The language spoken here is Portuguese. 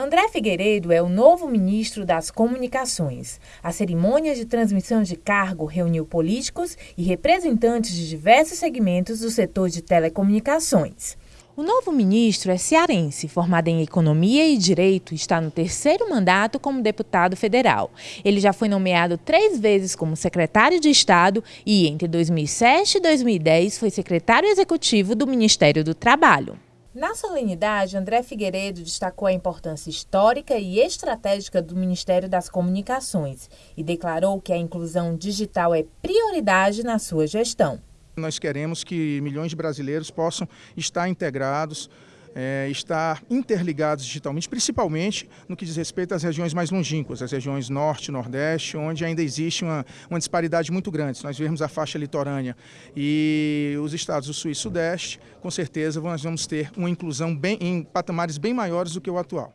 André Figueiredo é o novo ministro das Comunicações. A cerimônia de transmissão de cargo reuniu políticos e representantes de diversos segmentos do setor de telecomunicações. O novo ministro é cearense, formado em Economia e Direito, está no terceiro mandato como deputado federal. Ele já foi nomeado três vezes como secretário de Estado e, entre 2007 e 2010, foi secretário executivo do Ministério do Trabalho. Na solenidade, André Figueiredo destacou a importância histórica e estratégica do Ministério das Comunicações e declarou que a inclusão digital é prioridade na sua gestão. Nós queremos que milhões de brasileiros possam estar integrados é, estar interligados digitalmente, principalmente no que diz respeito às regiões mais longínquas, as regiões norte, nordeste, onde ainda existe uma, uma disparidade muito grande. Se nós vermos a faixa litorânea e os estados do sul e sudeste, com certeza nós vamos ter uma inclusão bem, em patamares bem maiores do que o atual.